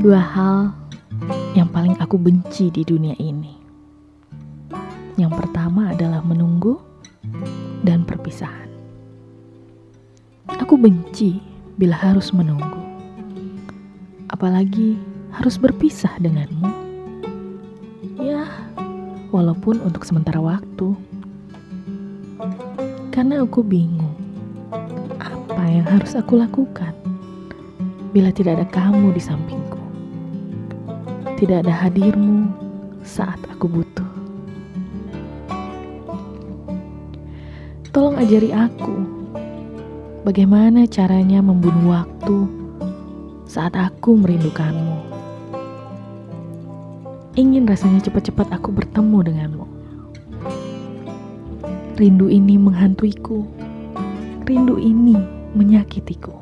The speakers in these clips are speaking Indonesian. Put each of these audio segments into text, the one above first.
dua hal yang paling aku benci di dunia ini. Yang pertama adalah menunggu dan perpisahan. Aku benci bila harus menunggu, apalagi harus berpisah denganmu. Ya, walaupun untuk sementara waktu, karena aku bingung apa yang harus aku lakukan bila tidak ada kamu di sampingku tidak ada hadirmu saat aku butuh. Tolong ajari aku bagaimana caranya membunuh waktu saat aku merindukanmu. Ingin rasanya cepat-cepat aku bertemu denganmu. Rindu ini menghantuiku. Rindu ini menyakitiku.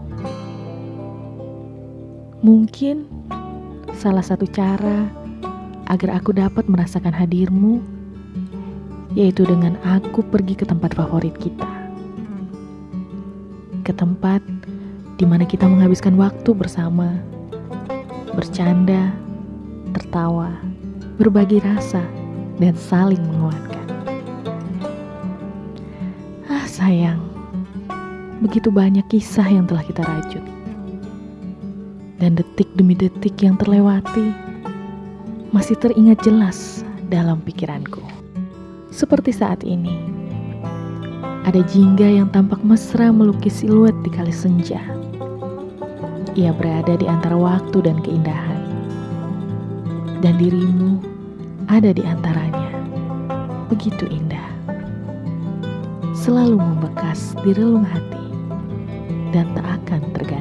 Mungkin Salah satu cara agar aku dapat merasakan hadirmu yaitu dengan aku pergi ke tempat favorit kita. Ke tempat di mana kita menghabiskan waktu bersama, bercanda, tertawa, berbagi rasa, dan saling menguatkan. Ah sayang, begitu banyak kisah yang telah kita rajut dan detik demi detik yang terlewati masih teringat jelas dalam pikiranku. Seperti saat ini, ada jingga yang tampak mesra melukis siluet di kali senja. Ia berada di antara waktu dan keindahan, dan dirimu ada di antaranya. Begitu indah, selalu membekas di relung hati, dan tak akan terganti.